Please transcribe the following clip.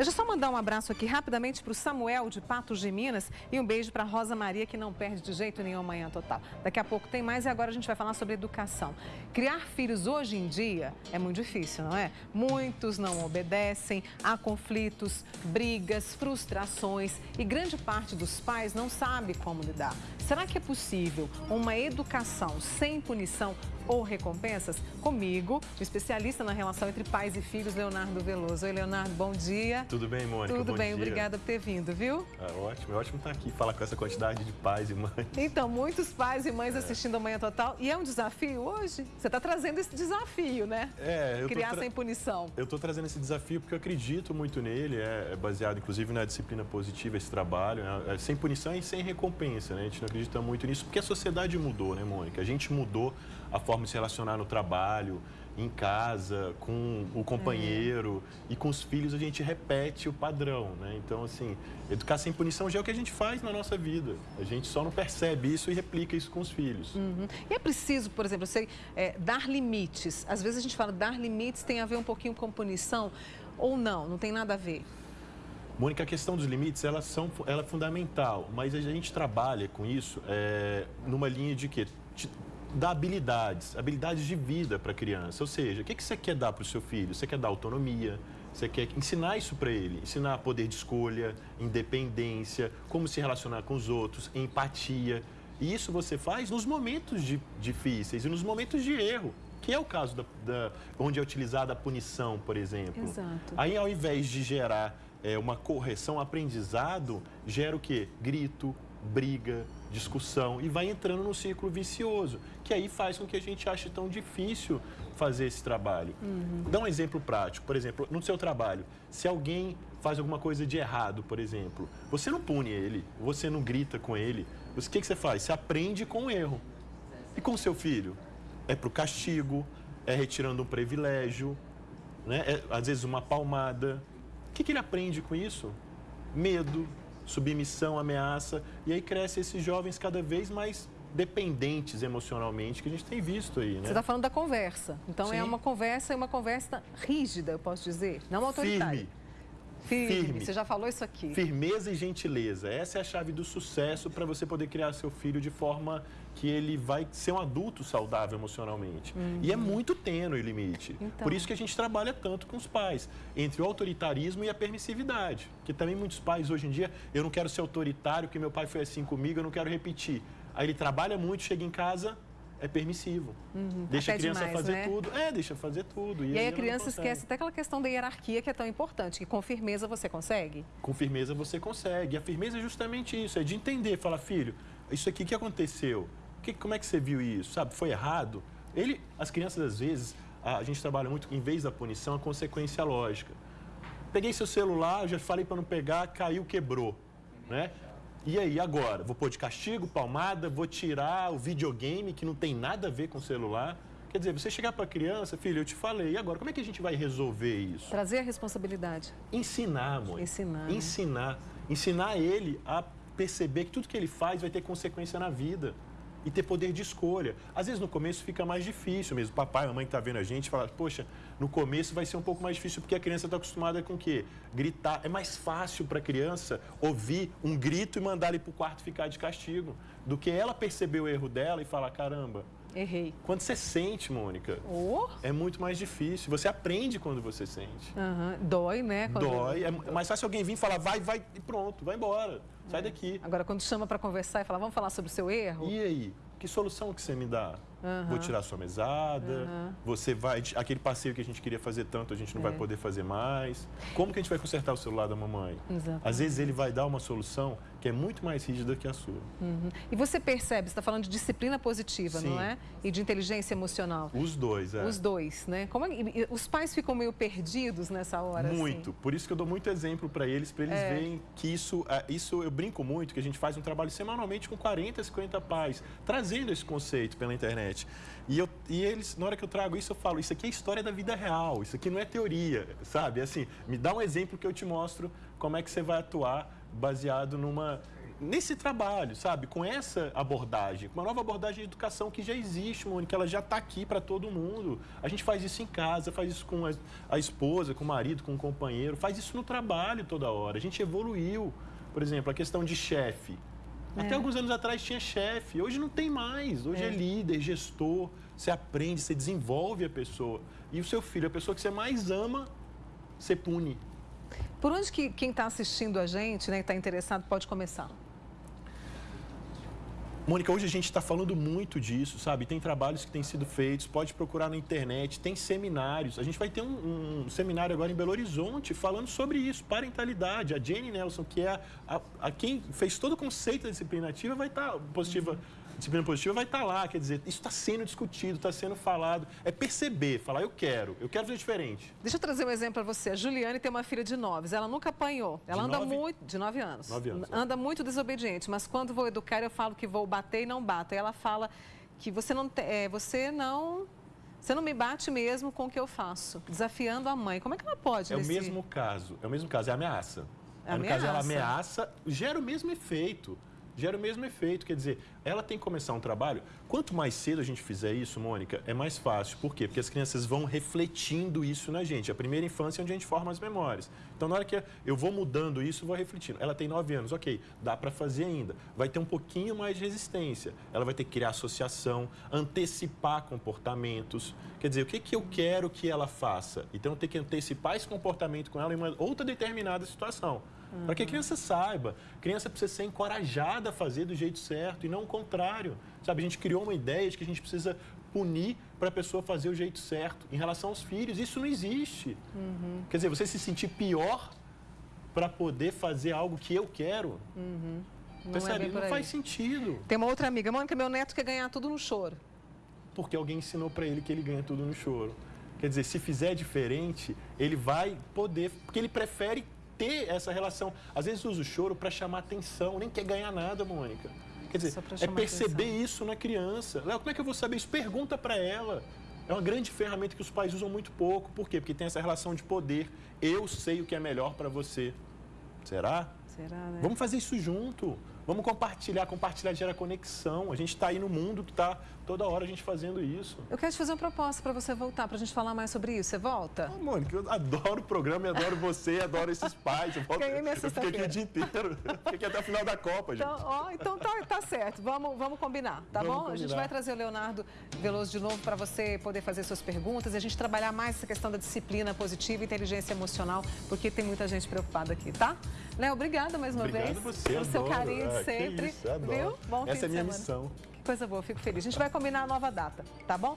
Deixa eu só mandar um abraço aqui rapidamente para o Samuel de Patos de Minas e um beijo para Rosa Maria, que não perde de jeito nenhum amanhã total. Daqui a pouco tem mais e agora a gente vai falar sobre educação. Criar filhos hoje em dia é muito difícil, não é? Muitos não obedecem, há conflitos, brigas, frustrações e grande parte dos pais não sabe como lidar. Será que é possível uma educação sem punição ou recompensas? Comigo, o especialista na relação entre pais e filhos, Leonardo Veloso. Oi, Leonardo, bom dia. Tudo bem, Mônica? Tudo bom bem, dia. obrigada por ter vindo, viu? É ótimo, é ótimo estar aqui, falar com essa quantidade de pais e mães. Então, muitos pais e mães assistindo a Manhã Total. E é um desafio hoje? Você está trazendo esse desafio, né? É, eu Criar sem punição. Eu estou trazendo esse desafio porque eu acredito muito nele, é, é baseado inclusive na disciplina positiva esse trabalho, né? é sem punição e sem recompensa, né? A gente não acredita muito nisso porque a sociedade mudou, né, Mônica? A gente mudou a forma de se relacionar no trabalho, em casa, com o companheiro e com os filhos a gente repete o padrão, né? Então, assim, educar sem punição já é o que a gente faz na nossa vida. A gente só não percebe isso e replica isso com os filhos. Uhum. E é preciso, por exemplo, sei, é, dar limites. Às vezes a gente fala dar limites tem a ver um pouquinho com punição ou não, não tem nada a ver. Mônica, a questão dos limites, elas são, ela é fundamental, mas a gente trabalha com isso é, numa linha de quê? Dar habilidades, habilidades de vida para a criança. Ou seja, o que, que você quer dar para o seu filho? Você quer dar autonomia, você quer ensinar isso para ele, ensinar poder de escolha, independência, como se relacionar com os outros, empatia. E isso você faz nos momentos de, difíceis e nos momentos de erro, que é o caso da, da, onde é utilizada a punição, por exemplo. Exato. Aí, ao invés de gerar é, uma correção, aprendizado, gera o quê? Grito, briga, discussão e vai entrando no ciclo vicioso, que aí faz com que a gente ache tão difícil fazer esse trabalho. Uhum. Dá um exemplo prático, por exemplo, no seu trabalho, se alguém faz alguma coisa de errado, por exemplo, você não pune ele, você não grita com ele, o que, que você faz? Você aprende com o erro. E com o seu filho? É para o castigo, é retirando um privilégio, né? É, às vezes uma palmada. O que, que ele aprende com isso? Medo, submissão, ameaça. E aí crescem esses jovens cada vez mais dependentes emocionalmente, que a gente tem visto aí, né? Você está falando da conversa. Então é Sim. é uma conversa, é uma conversa rígida, eu posso dizer, não autoritária. Firme. Firme. Firme. Você já falou isso aqui. Firmeza e gentileza. Essa é a chave do sucesso para você poder criar seu filho de forma que ele vai ser um adulto saudável emocionalmente. Uhum. E é muito tênue o limite. Então... Por isso que a gente trabalha tanto com os pais, entre o autoritarismo e a permissividade. Que também muitos pais hoje em dia, eu não quero ser autoritário, porque meu pai foi assim comigo, eu não quero repetir. Aí ele trabalha muito, chega em casa, é permissivo. Uhum, deixa a criança demais, fazer né? tudo. É, deixa fazer tudo. E, e aí, a criança esquece até aquela questão da hierarquia que é tão importante, que com firmeza você consegue? Com firmeza você consegue. E a firmeza é justamente isso, é de entender, falar, filho, isso aqui que aconteceu, que, como é que você viu isso? Sabe, foi errado? Ele, as crianças, às vezes, a, a gente trabalha muito, em vez da punição, a consequência lógica. Peguei seu celular, já falei para não pegar, caiu, quebrou, né? E aí, agora? Vou pôr de castigo, palmada, vou tirar o videogame, que não tem nada a ver com o celular. Quer dizer, você chegar para a criança, filho, eu te falei, e agora, como é que a gente vai resolver isso? Trazer a responsabilidade. Ensinar, mãe. Ensinar. Né? Ensinar. Ensinar ele a perceber que tudo que ele faz vai ter consequência na vida e ter poder de escolha. Às vezes no começo fica mais difícil mesmo. Papai, mamãe que está vendo a gente fala, poxa, no começo vai ser um pouco mais difícil porque a criança está acostumada com o quê? Gritar. É mais fácil para a criança ouvir um grito e mandar ele para o quarto ficar de castigo do que ela perceber o erro dela e falar, caramba, Errei. Quando você sente, Mônica, oh. é muito mais difícil. Você aprende quando você sente. Uhum. Dói, né? Quando... Dói. É mais fácil alguém vir e falar, vai, vai, e pronto, vai embora. Sai é. daqui. Agora, quando chama para conversar e fala, vamos falar sobre o seu erro? E aí? Que solução que você me dá? Uhum. Vou tirar sua mesada, uhum. você vai. Aquele passeio que a gente queria fazer tanto, a gente não é. vai poder fazer mais. Como que a gente vai consertar o celular da mamãe? Exatamente. Às vezes ele vai dar uma solução que é muito mais rígida que a sua. Uhum. E você percebe, você está falando de disciplina positiva, Sim. não é? E de inteligência emocional. Os dois, é. Os dois, né? Como é... Os pais ficam meio perdidos nessa hora, assim? Muito. Assim. Por isso que eu dou muito exemplo para eles, para eles é. verem que isso, é, isso, eu brinco muito, que a gente faz um trabalho semanalmente com 40, 50 pais, trazendo esse conceito pela internet. E, eu, e eles, na hora que eu trago isso, eu falo, isso aqui é história da vida real, isso aqui não é teoria, sabe? Assim, me dá um exemplo que eu te mostro como é que você vai atuar baseado numa nesse trabalho, sabe? Com essa abordagem, com uma nova abordagem de educação que já existe, Mônica, ela já está aqui para todo mundo. A gente faz isso em casa, faz isso com a, a, esposa, com o marido, com o companheiro, faz isso no trabalho toda hora. A gente evoluiu. Por exemplo, a questão de chefe. É. Até alguns anos atrás tinha chefe, hoje não tem mais. Hoje é. é líder, gestor, você aprende, você desenvolve a pessoa. E o seu filho, a pessoa que você mais ama, você pune. Por onde que quem está assistindo a gente, né, está interessado, pode começar? Mônica, hoje a gente está falando muito disso, sabe? Tem trabalhos que têm sido feitos, pode procurar na internet, tem seminários. A gente vai ter um, um seminário agora em Belo Horizonte falando sobre isso, parentalidade. A Jenny Nelson, que é a, a, a quem fez todo o conceito da disciplina ativa, vai estar, tá, positiva, disciplina positiva vai estar tá lá. Quer dizer, isso está sendo discutido, está sendo falado. É perceber, falar, eu quero, eu quero fazer diferente. Deixa eu trazer um exemplo para você. A Juliane tem uma filha de nove, ela nunca apanhou. Ela de anda nove? muito, de nove anos. Nove anos. É. Anda muito desobediente, mas quando vou educar, eu falo que vou bater e não bato. E ela fala que você não, é, você não você não me bate mesmo com o que eu faço, desafiando a mãe. Como é que ela pode? É nesse... o mesmo caso, é o mesmo caso, é ameaça. É no caso, ela ameaça, gera o mesmo efeito gera o mesmo efeito. Quer dizer, ela tem que começar um trabalho. Quanto mais cedo a gente fizer isso, Mônica, é mais fácil. Por quê? Porque as crianças vão refletindo isso na gente. A primeira infância é onde a gente forma as memórias. Então, na hora que eu vou mudando isso, vou refletindo. Ela tem nove anos, ok, dá para fazer ainda. Vai ter um pouquinho mais de resistência. Ela vai ter que criar associação, antecipar comportamentos. Quer dizer, o que, que eu quero que ela faça? Então, eu tenho que antecipar esse comportamento com ela em uma outra determinada situação. Uhum. Para que a criança saiba. A criança precisa ser encorajada a fazer do jeito certo e não o contrário. Sabe, a gente criou uma ideia de que a gente precisa punir para a pessoa fazer o jeito certo. Em relação aos filhos, isso não existe. Uhum. Quer dizer, você se sentir pior para poder fazer algo que eu quero. Uhum. Não, Percebe? É não faz sentido. Tem uma outra amiga, Mônica, meu neto quer ganhar tudo no choro. Porque alguém ensinou para ele que ele ganha tudo no choro. Quer dizer, se fizer diferente, ele vai poder, porque ele prefere ter essa relação. Às vezes usa o choro para chamar atenção, nem quer ganhar nada, Mônica. Quer dizer, é perceber atenção. isso na criança. Léo, como é que eu vou saber isso? Pergunta para ela. É uma grande ferramenta que os pais usam muito pouco. Por quê? Porque tem essa relação de poder. Eu sei o que é melhor para você. Será? Será, né? Vamos fazer isso junto. Vamos compartilhar. Compartilhar gera conexão. A gente está aí no mundo que está toda hora a gente fazendo isso. Eu quero te fazer uma proposta para você voltar, para a gente falar mais sobre isso. Você volta? Ah, Mônica, eu adoro o programa, eu adoro você, adoro esses pais. Eu, volto, eu fiquei aqui o dia inteiro. Fiquei aqui até o final da Copa, gente. Então, ó, então tá, tá certo. Vamos, vamos combinar, tá vamos bom? Combinar. A gente vai trazer o Leonardo Veloso de novo para você poder fazer suas perguntas e a gente trabalhar mais essa questão da disciplina positiva e inteligência emocional, porque tem muita gente preocupada aqui, tá? Léo, obrigada mais uma Obrigado vez. Você, pelo seu carinho de ah, sempre. Isso, viu? Bom Essa é a minha missão. Coisa boa, fico feliz. A gente vai combinar a nova data, tá bom?